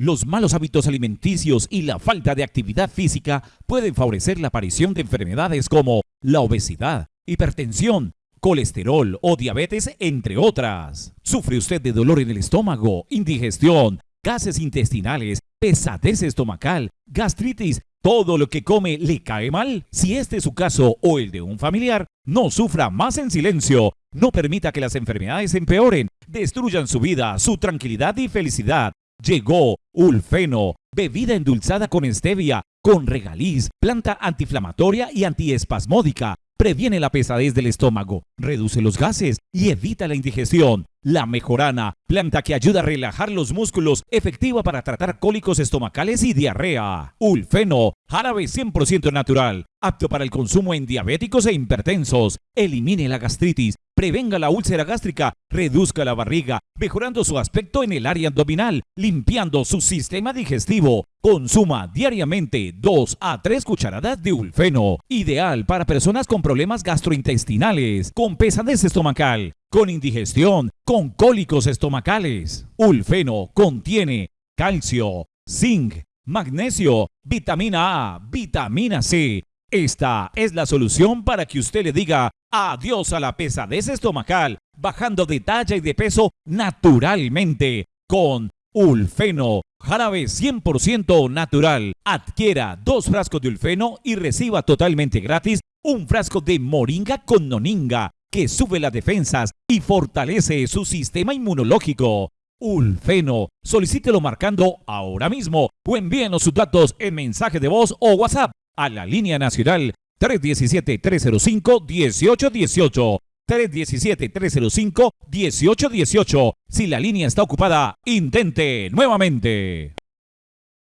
Los malos hábitos alimenticios y la falta de actividad física pueden favorecer la aparición de enfermedades como la obesidad, hipertensión, colesterol o diabetes, entre otras. ¿Sufre usted de dolor en el estómago, indigestión, gases intestinales, pesadez estomacal, gastritis, todo lo que come le cae mal. Si este es su caso o el de un familiar, no sufra más en silencio. No permita que las enfermedades empeoren, destruyan su vida, su tranquilidad y felicidad. Llegó Ulfeno, bebida endulzada con stevia, con regaliz, planta antiinflamatoria y antiespasmódica. Previene la pesadez del estómago, reduce los gases y evita la indigestión. La mejorana, planta que ayuda a relajar los músculos, efectiva para tratar cólicos estomacales y diarrea. Ulfeno, jarabe 100% natural, apto para el consumo en diabéticos e hipertensos. Elimine la gastritis, prevenga la úlcera gástrica, reduzca la barriga, mejorando su aspecto en el área abdominal, limpiando su sistema digestivo. Consuma diariamente 2 a 3 cucharadas de Ulfeno, ideal para personas con problemas gastrointestinales, con pesadez estomacal, con indigestión, con cólicos estomacales. Ulfeno contiene calcio, zinc, magnesio, vitamina A, vitamina C. Esta es la solución para que usted le diga adiós a la pesadez estomacal, bajando de talla y de peso naturalmente con Ulfeno, jarabe 100% natural. Adquiera dos frascos de Ulfeno y reciba totalmente gratis un frasco de Moringa con Noninga que sube las defensas y fortalece su sistema inmunológico. Ulfeno, solicítelo marcando ahora mismo o envíenos sus datos en mensaje de voz o WhatsApp a la línea nacional 317-305-1818. 317-305-1818. Si la línea está ocupada, intente nuevamente.